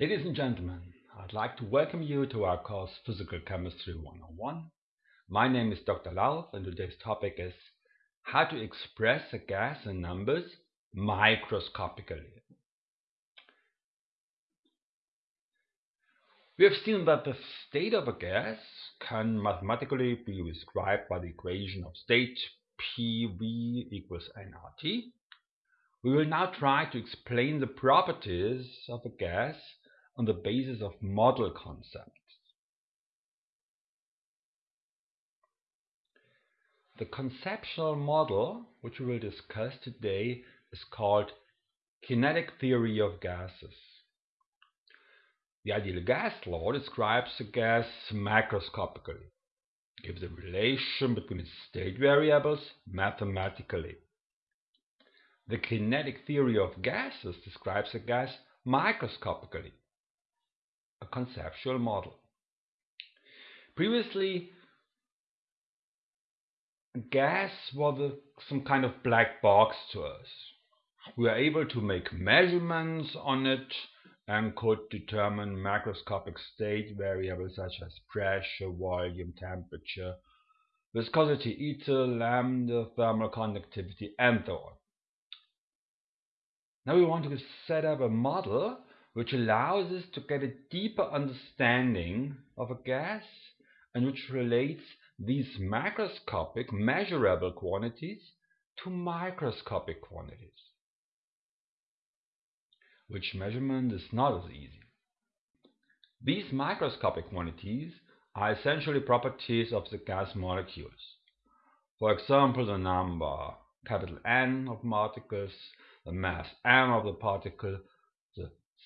Ladies and gentlemen, I'd like to welcome you to our course Physical Chemistry 101. My name is Dr. Lauf and today's topic is how to express a gas in numbers microscopically. We have seen that the state of a gas can mathematically be described by the equation of state PV equals nRT. We will now try to explain the properties of a gas on the basis of model concepts. The conceptual model which we will discuss today is called kinetic theory of gases. The ideal gas law describes a gas macroscopically, gives a relation between its state variables mathematically. The kinetic theory of gases describes a gas microscopically, a conceptual model. Previously, gas was a, some kind of black box to us. We were able to make measurements on it and could determine macroscopic state variables such as pressure, volume, temperature, viscosity, eta, lambda, thermal conductivity, and so on. Now we want to set up a model which allows us to get a deeper understanding of a gas and which relates these macroscopic measurable quantities to microscopic quantities, which measurement is not as easy. These microscopic quantities are essentially properties of the gas molecules. For example, the number capital N of particles, the mass m of the particle,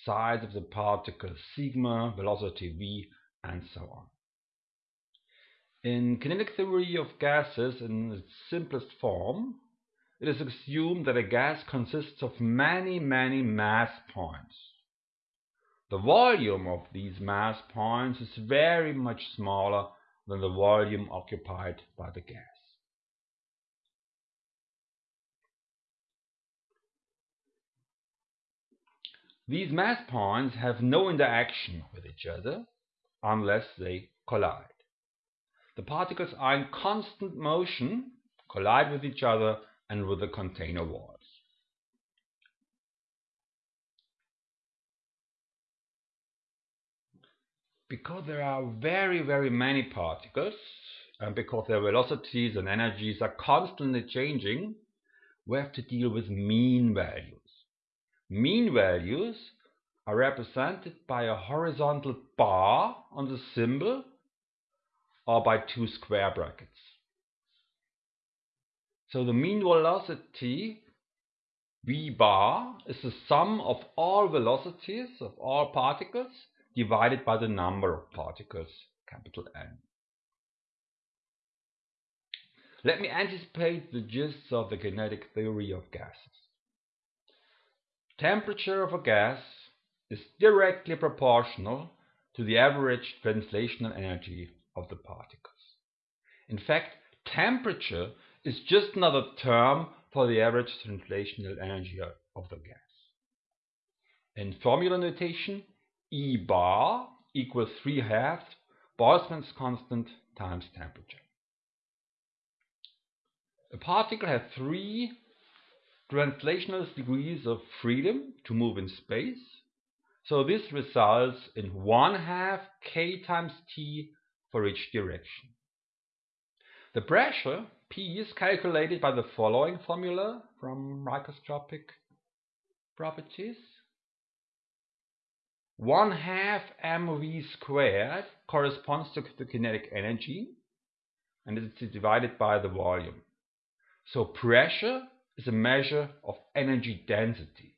size of the particle sigma, velocity v, and so on. In kinetic theory of gases in its simplest form, it is assumed that a gas consists of many, many mass points. The volume of these mass points is very much smaller than the volume occupied by the gas. These mass points have no interaction with each other unless they collide. The particles are in constant motion, collide with each other and with the container walls. Because there are very, very many particles, and because their velocities and energies are constantly changing, we have to deal with mean values. Mean values are represented by a horizontal bar on the symbol or by two square brackets. So the mean velocity v bar is the sum of all velocities of all particles divided by the number of particles, capital N. Let me anticipate the gist of the kinetic theory of gases. Temperature of a gas is directly proportional to the average translational energy of the particles. In fact, temperature is just another term for the average translational energy of the gas. In formula notation, E bar equals 3 halves Boltzmann's constant times temperature. A particle has three translational degrees of freedom to move in space. So this results in 1 half k times t for each direction. The pressure P is calculated by the following formula from microscopic properties. 1 half mv squared corresponds to the kinetic energy and it's divided by the volume. So pressure is a measure of energy density.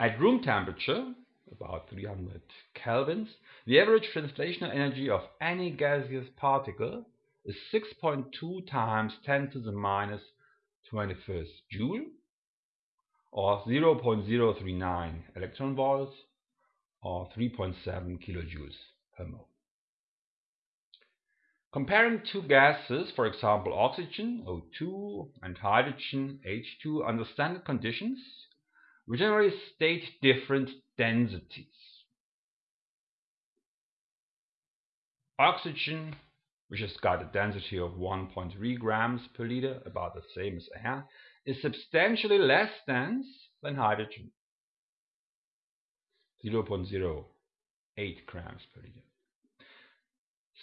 At room temperature, about 300 kelvins, the average translational energy of any gaseous particle is 6.2 times 10 to the minus 21st joule or 0.039 electron volts or 3.7 kilojoules per mole. Comparing two gases, for example oxygen, O2, and hydrogen, H2, under standard conditions, we generally state different densities. Oxygen, which has got a density of 1.3 grams per liter, about the same as air, is substantially less dense than hydrogen, 0.08 grams per liter.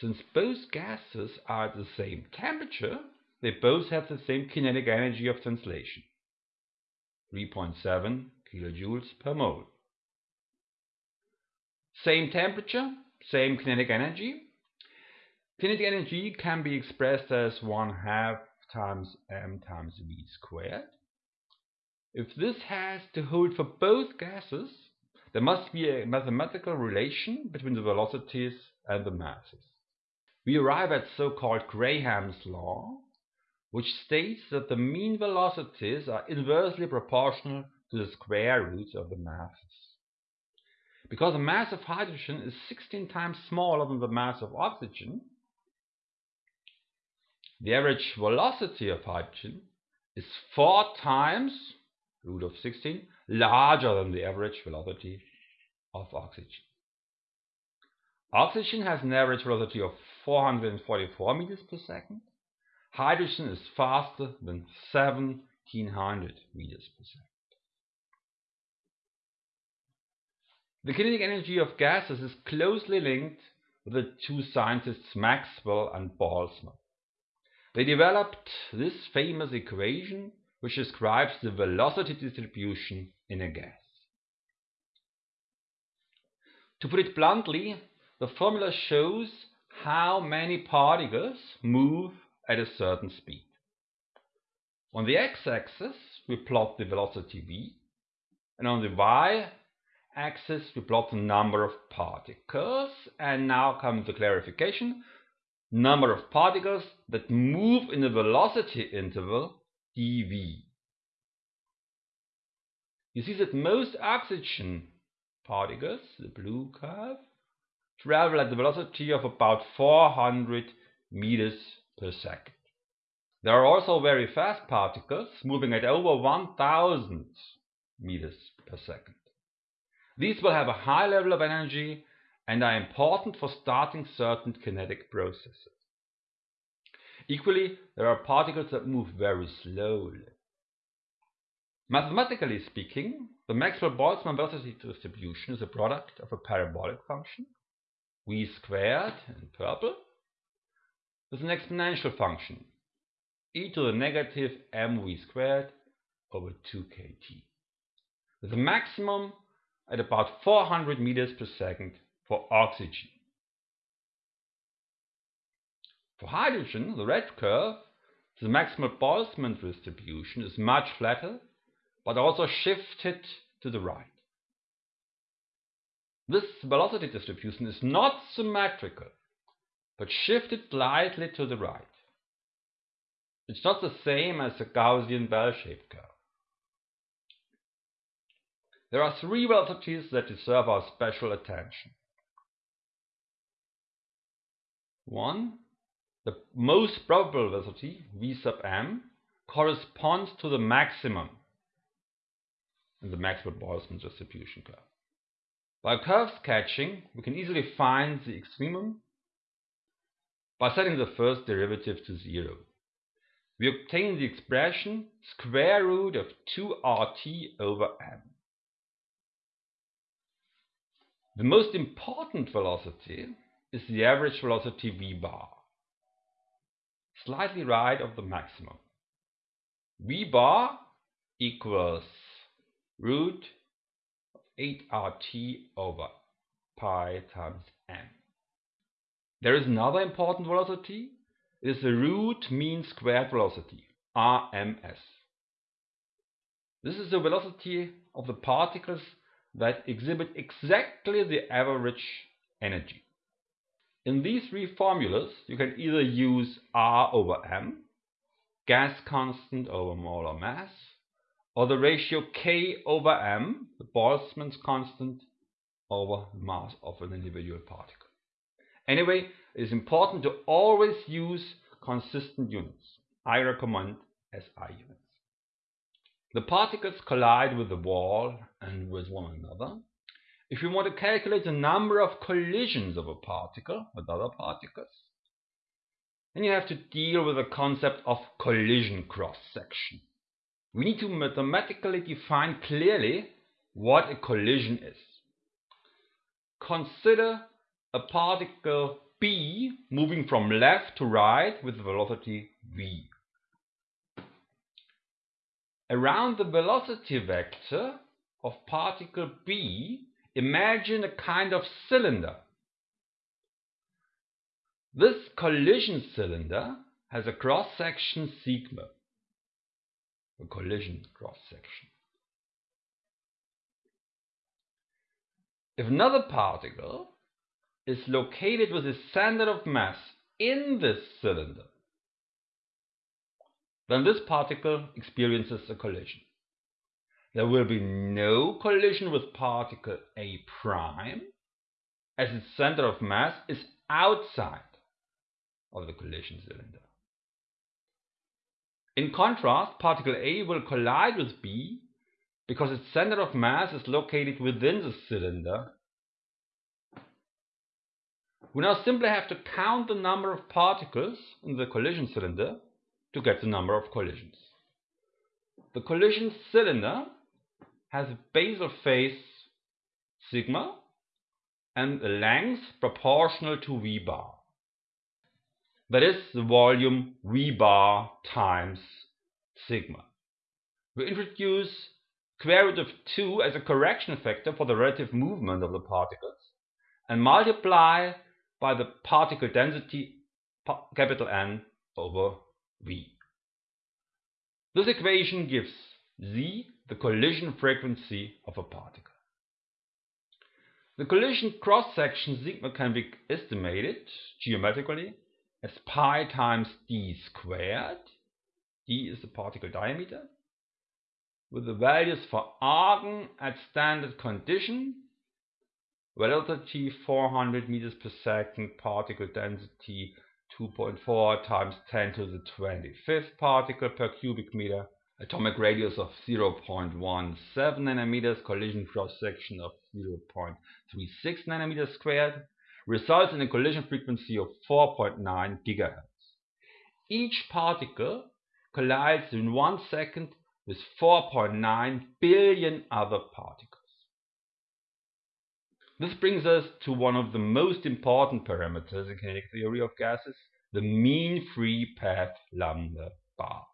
Since both gases are at the same temperature, they both have the same kinetic energy of translation, 3.7 kilojoules per mole. Same temperature, same kinetic energy. Kinetic energy can be expressed as 1 half times m times v squared. If this has to hold for both gases, there must be a mathematical relation between the velocities and the masses. We arrive at so-called Graham's law, which states that the mean velocities are inversely proportional to the square roots of the masses. Because the mass of hydrogen is 16 times smaller than the mass of oxygen, the average velocity of hydrogen is 4 times root of 16 larger than the average velocity of oxygen. Oxygen has an average velocity of 444 meters per second. Hydrogen is faster than 1700 meters per second. The kinetic energy of gases is closely linked with the two scientists Maxwell and Boltzmann. They developed this famous equation which describes the velocity distribution in a gas. To put it bluntly, the formula shows how many particles move at a certain speed. On the x-axis, we plot the velocity v, and on the y-axis, we plot the number of particles. And now comes the clarification. Number of particles that move in the velocity interval dv. You see that most oxygen particles, the blue curve, travel at the velocity of about 400 meters per second. There are also very fast particles moving at over 1000 meters per second. These will have a high level of energy and are important for starting certain kinetic processes. Equally, there are particles that move very slowly. Mathematically speaking, the Maxwell-Boltzmann velocity distribution is a product of a parabolic function, v squared in purple, is an exponential function, e to the negative mv squared over 2kt, with a maximum at about 400 meters per second for oxygen. For hydrogen, the red curve, the Maxwell-Boltzmann distribution is much flatter, but also shifted to the right. This velocity distribution is not symmetrical, but shifted slightly to the right. It's not the same as a Gaussian bell-shaped curve. There are three velocities that deserve our special attention. One, the most probable velocity, v sub m, corresponds to the maximum in the Maxwell-Boltzmann distribution curve. By curve sketching, we can easily find the extremum by setting the first derivative to zero. We obtain the expression square root of 2RT over m. The most important velocity is the average velocity v bar, slightly right of the maximum. v bar equals root 8RT over pi times m. There is another important velocity. It is the root mean squared velocity, RMS. This is the velocity of the particles that exhibit exactly the average energy. In these three formulas, you can either use R over M, gas constant over molar mass, or the ratio K over M, the Boltzmann's constant, over the mass of an individual particle. Anyway, it is important to always use consistent units. I recommend SI units. The particles collide with the wall and with one another, if you want to calculate the number of collisions of a particle with other particles, then you have to deal with the concept of collision cross-section. We need to mathematically define clearly what a collision is. Consider a particle B moving from left to right with velocity v. Around the velocity vector of particle B, imagine a kind of cylinder. This collision cylinder has a cross-section sigma, a collision cross-section. If another particle is located with a center of mass in this cylinder, then this particle experiences a collision. There will be no collision with particle A prime, as its center of mass is outside of the collision cylinder. In contrast, particle A will collide with B because its center of mass is located within the cylinder. We now simply have to count the number of particles in the collision cylinder to get the number of collisions. The collision cylinder has a basal phase sigma and a length proportional to v bar. That is the volume v bar times sigma. We introduce square root of 2 as a correction factor for the relative movement of the particles and multiply by the particle density capital N over v. This equation gives z the collision frequency of a particle. The collision cross-section sigma can be estimated geometrically as pi times d squared. d is the particle diameter. With the values for argon at standard condition, velocity 400 meters per second, particle density 2.4 times 10 to the 25th particle per cubic meter, atomic radius of 0.17 nanometers, collision cross-section of 0.36 nanometers squared, results in a collision frequency of 4.9 gigahertz. Each particle collides in one second with 4.9 billion other particles. This brings us to one of the most important parameters in kinetic theory of gases, the mean free path lambda bar.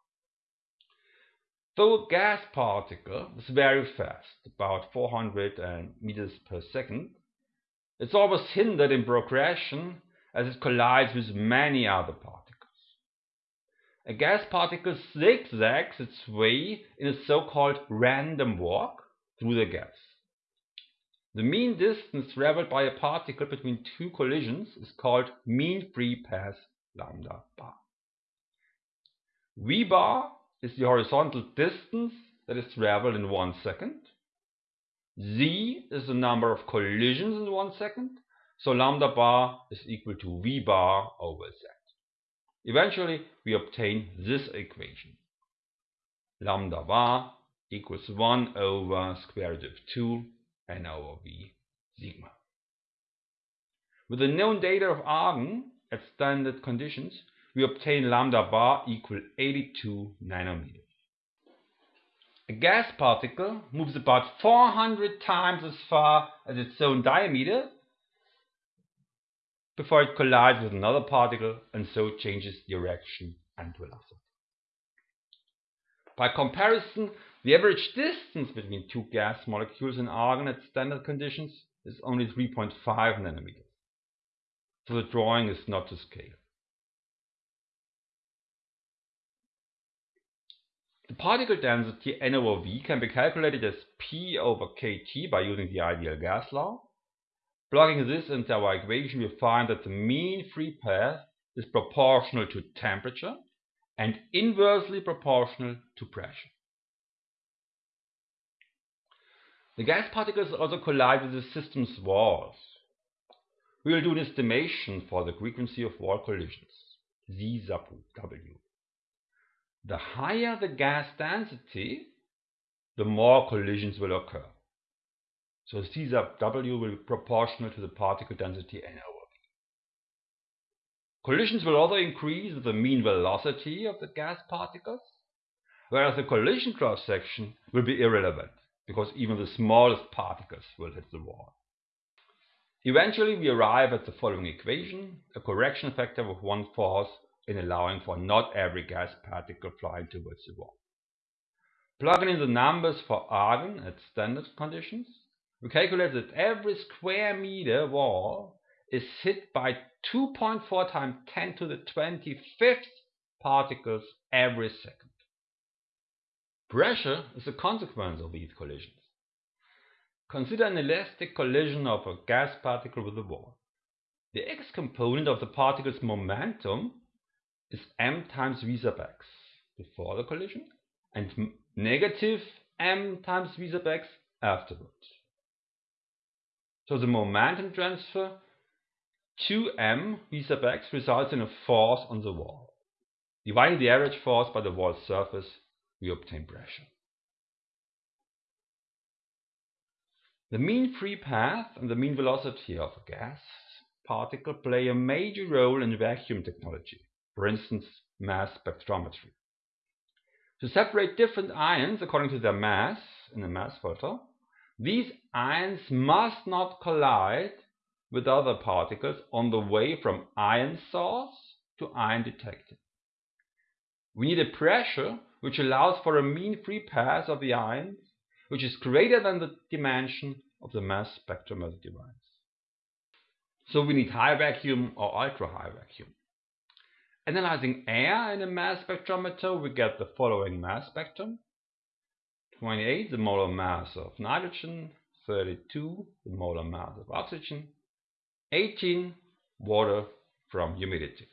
Though a gas particle is very fast, about 400 uh, meters per second, it's always hindered in progression as it collides with many other particles. A gas particle zigzags its way in a so-called random walk through the gas. The mean distance traveled by a particle between two collisions is called mean free path lambda bar. V bar is the horizontal distance that is traveled in one second. Z is the number of collisions in one second. So lambda bar is equal to V bar over Z. Eventually, we obtain this equation. Lambda bar equals 1 over square root of 2 n over v sigma. With the known data of argon at standard conditions, we obtain lambda bar equal 82 nanometers. A gas particle moves about 400 times as far as its own diameter before it collides with another particle and so changes direction and velocity. By comparison, the average distance between two gas molecules in argon at standard conditions is only 3.5 nanometers. So the drawing is not to scale. The particle density N over V can be calculated as P over kT by using the ideal gas law. Plugging this into our equation, we find that the mean free path is proportional to temperature and inversely proportional to pressure. The gas particles also collide with the system's walls. We will do an estimation for the frequency of wall collisions, Z sub W. The higher the gas density, the more collisions will occur. So Z sub W will be proportional to the particle density n over v. Collisions will also increase with the mean velocity of the gas particles, whereas the collision cross section will be irrelevant because even the smallest particles will hit the wall. Eventually we arrive at the following equation, a correction factor of one-fourth in allowing for not every gas particle flying towards the wall. Plugging in the numbers for argon at standard conditions, we calculate that every square meter wall is hit by 2.4 times 10 to the 25th particles every second. Pressure is a consequence of these collisions. Consider an elastic collision of a gas particle with a wall. The x component of the particle's momentum is m times v sub x before the collision and negative m times v sub x afterwards. So the momentum transfer 2m v sub x results in a force on the wall. Dividing the average force by the wall surface, we obtain pressure. The mean free path and the mean velocity of a gas particle play a major role in vacuum technology, for instance, mass spectrometry. To separate different ions according to their mass in a mass photo, these ions must not collide with other particles on the way from ion source to ion detector. We need a pressure which allows for a mean free path of the ions which is greater than the dimension of the mass spectrometer device. So we need high vacuum or ultra high vacuum. Analyzing air in a mass spectrometer, we get the following mass spectrum. 28, the molar mass of nitrogen, 32, the molar mass of oxygen, 18, water from humidity.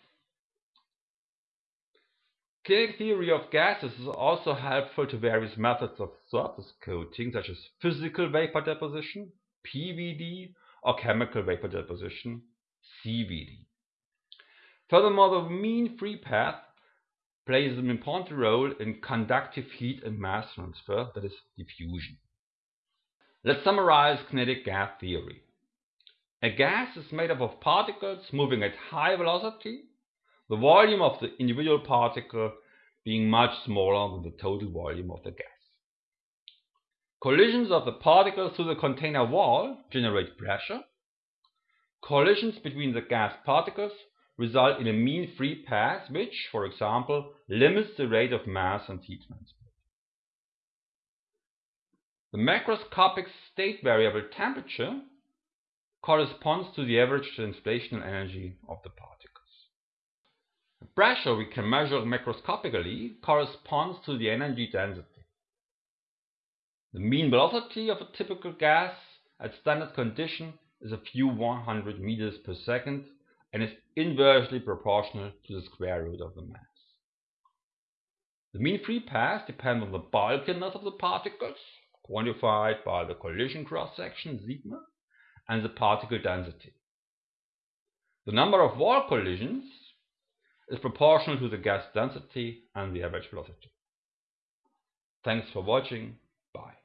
Kinetic theory of gases is also helpful to various methods of surface coating, such as physical vapor deposition, PVD, or chemical vapor deposition, CVD. Furthermore, the mean free path plays an important role in conductive heat and mass transfer, that is, diffusion. Let's summarize kinetic gas theory. A gas is made up of particles moving at high velocity the volume of the individual particle being much smaller than the total volume of the gas. Collisions of the particles through the container wall generate pressure. Collisions between the gas particles result in a mean free path which, for example, limits the rate of mass and heat transport. The macroscopic state variable temperature corresponds to the average translational energy of the particles. The pressure we can measure macroscopically corresponds to the energy density. The mean velocity of a typical gas at standard condition is a few 100 meters per second and is inversely proportional to the square root of the mass. The mean free path depends on the bulkiness of the particles, quantified by the collision cross-section sigma, and the particle density. The number of wall collisions is proportional to the gas density and the average velocity. Thanks for watching. Bye.